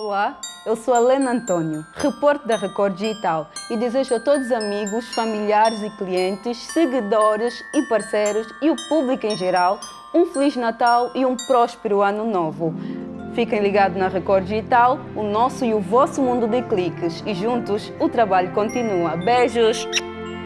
Olá, eu sou a Lena Antônio, repórter da Record Digital e desejo a todos amigos, familiares e clientes, seguidores e parceiros e o público em geral um Feliz Natal e um próspero Ano Novo. Fiquem ligados na Record Digital, o nosso e o vosso mundo de cliques e juntos o trabalho continua. Beijos!